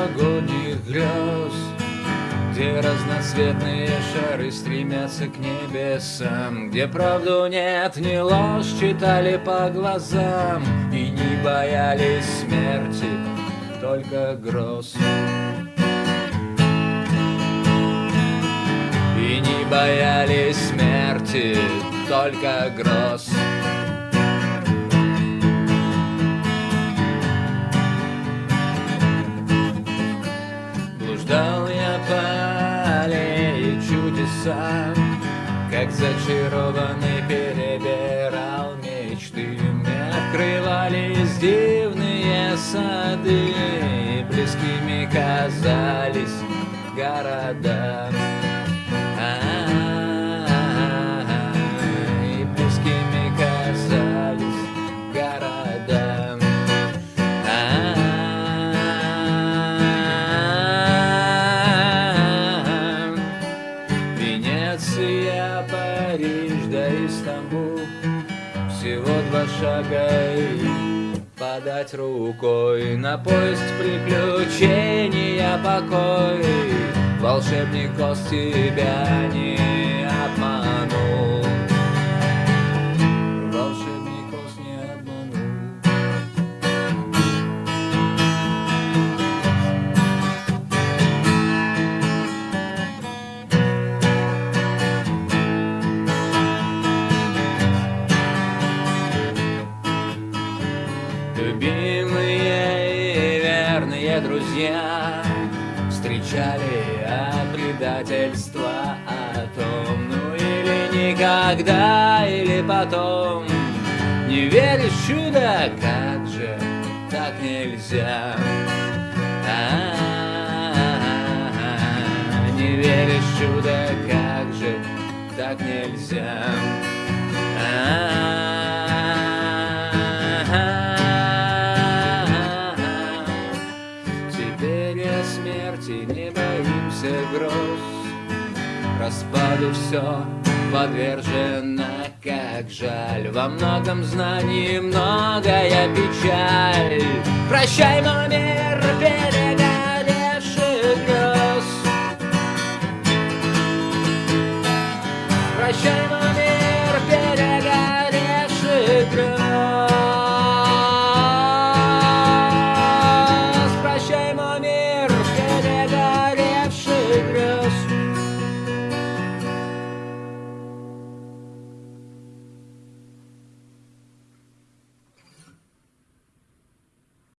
прошлогодних грез Где разноцветные шары стремятся к небесам Где правду нет, ни ложь читали по глазам И не боялись смерти, только гроз. И не боялись смерти, только гроз чудеса Как зачарованный перебирал мечты. Мне открывались дивные сады Близкими казались города Венеция, Париж, да Истамбул Всего два шага и подать рукой На поезд приключения покой. Волшебник Оз тебя не друзья Встречали от предательства о том Ну или никогда, или потом. Не веришь чудо, как же так нельзя? А-а-а, Не веришь чудо, как же так нельзя? А-а-а. груз Распаду все подвержено Как жаль, во многом знаний многое печаль. Прощай, мой мир, берега перегоревший грез Прощай, мой